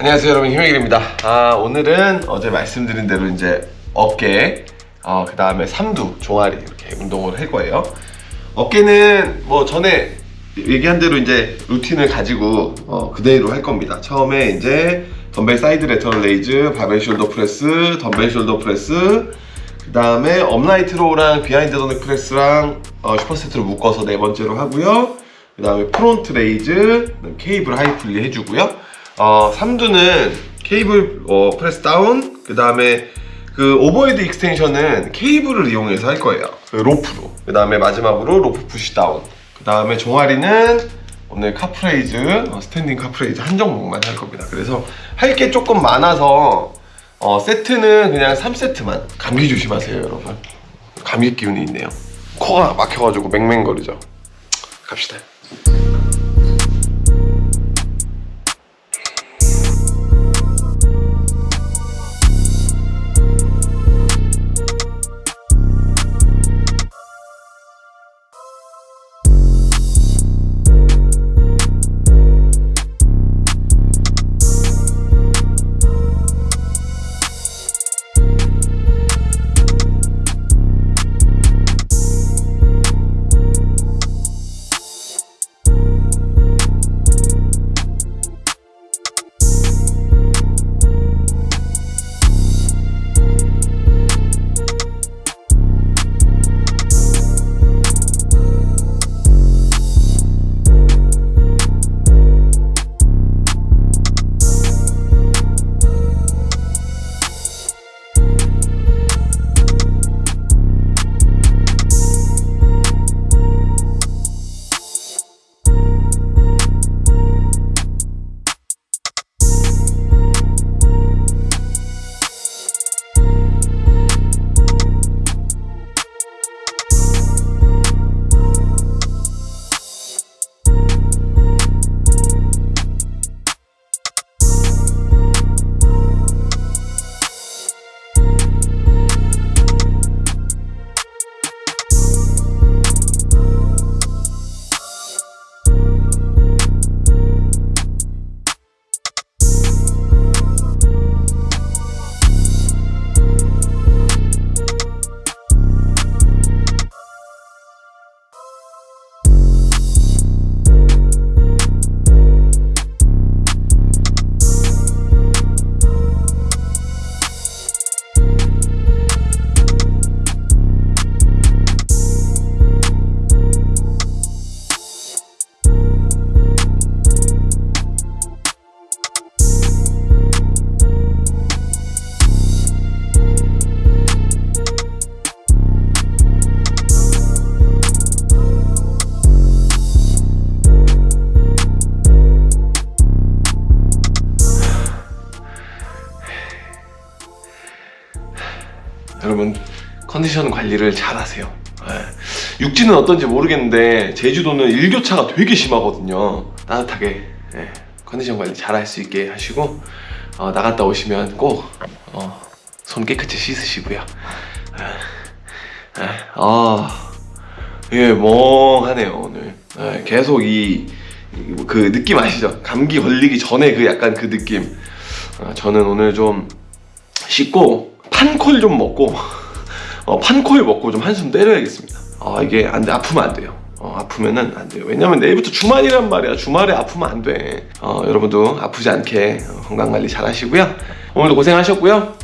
안녕하세요 여러분. 희명일입니다. 아 오늘은 어제 말씀드린 대로 이제 어깨 어, 그 다음에 삼두 종아리 이렇게 운동을 할 거예요. 어깨는 뭐 전에 얘기한 대로 이제 루틴을 가지고 어, 그대로 할 겁니다. 처음에 이제 덤벨 side lateral raise 바벨 shoulder press 덤벨 shoulder press 그 다음에 upright row랑 behind the neck press랑 어, super set로 묶어서 네 번째로 하고요. 그 다음에 front raise 케이블 high pulley 해주고요 어, 삼두는 케이블 어, press down 그 다음에 그 overhead extension은 케이블을 이용해서 할 거예요. 그 로프로. 그 다음에 마지막으로 rope push down. 그 다음에 종아리는 오늘 calf raise 어, standing calf raise 한 종목만 할 겁니다. 그래서 할 게 조금 많아서 어, 세트는 그냥 3세트만. 감기 조심하세요 여러분. 감기 기운이 있네요. 코가 막혀가지고 맹맹거리죠. 갑시다 여러분 컨디션 관리를 잘 하세요 예. 육지는 어떤지 모르겠는데 제주도는 일교차가 되게 심하거든요 따뜻하게 예. 컨디션 관리 잘 할 수 있게 하시고 어, 나갔다 오시면 꼭 어, 손 깨끗이 씻으시고요 예. 예. 아, 예, 멍하네요 오늘 예, 계속 이 그 느낌 아시죠? 감기 걸리기 전에 그 약간 그 느낌 어, 저는 오늘 좀 씻고 판콜 좀 먹고 어, 판콜 먹고 좀 한숨 때려야겠습니다. 아 이게 안돼 아프면 안 돼요. 어, 아프면은 안 돼요. 왜냐면 내일부터 주말이란 말이야. 주말에 아프면 안돼. 어, 여러분도 아프지 않게 어, 건강관리 잘 하시고요. 오늘도 고생하셨고요.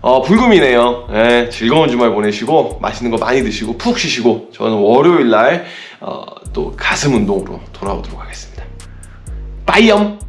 어, 불금이네요. 예, 즐거운 주말 보내시고 맛있는 거 많이 드시고 푹 쉬시고 저는 월요일날 어, 또 가슴 운동으로 돌아오도록 하겠습니다. 빠이염